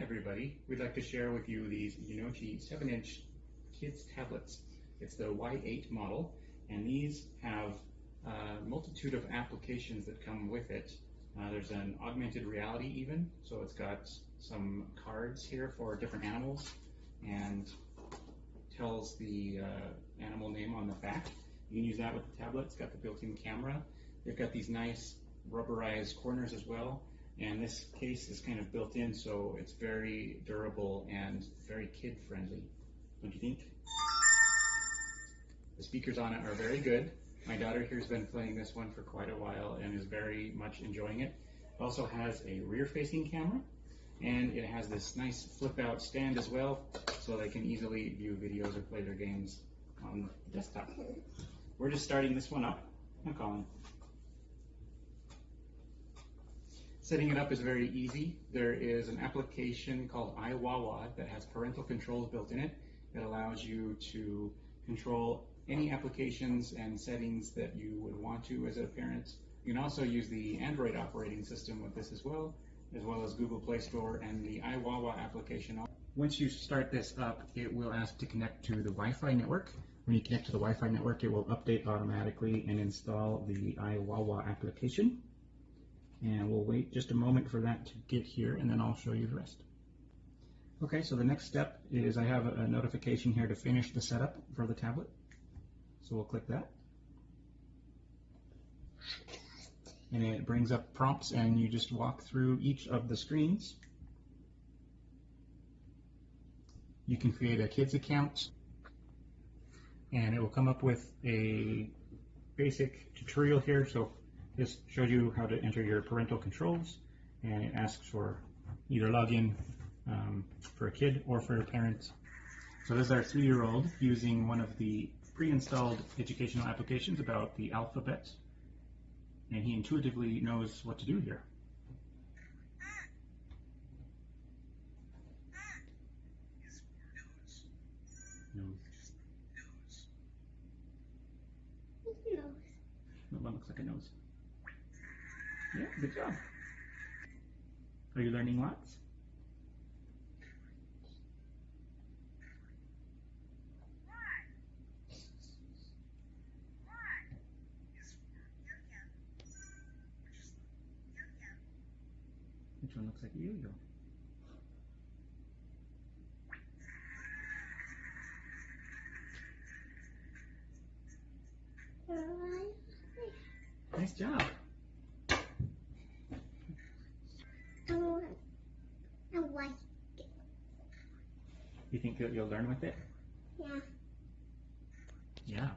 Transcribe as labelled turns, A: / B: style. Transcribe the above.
A: everybody. We'd like to share with you these Unochi 7-inch kids tablets. It's the Y8 model, and these have a multitude of applications that come with it. Uh, there's an augmented reality even, so it's got some cards here for different animals and tells the uh, animal name on the back. You can use that with the tablet. It's got the built-in camera. They've got these nice rubberized corners as well and this case is kind of built in, so it's very durable and very kid friendly. Don't you think? The speakers on it are very good. My daughter here has been playing this one for quite a while and is very much enjoying it. It also has a rear facing camera and it has this nice flip out stand as well so they can easily view videos or play their games on the desktop. We're just starting this one up. I'm calling. Setting it up is very easy. There is an application called iWawa that has parental controls built in it. It allows you to control any applications and settings that you would want to as a parent. You can also use the Android operating system with this as well, as well as Google Play Store and the iWawa application. Once you start this up, it will ask to connect to the Wi-Fi network. When you connect to the Wi-Fi network, it will update automatically and install the iWawa application and we'll wait just a moment for that to get here and then I'll show you the rest. Okay, so the next step is I have a notification here to finish the setup for the tablet. So we'll click that. And it brings up prompts and you just walk through each of the screens. You can create a kids account and it will come up with a basic tutorial here. So this shows you how to enter your parental controls and it asks for either login um, for a kid or for a parent. So this is our three-year-old using one of the pre-installed educational applications about the alphabet and he intuitively knows what to do here. Nose.
B: Nose.
A: That one looks like a nose. Yeah, good job. Are you learning lots? Which one looks like a yo-yo? Nice job.
B: I want. I like it.
A: You think that you'll learn with it?
B: Yeah.
A: Yeah.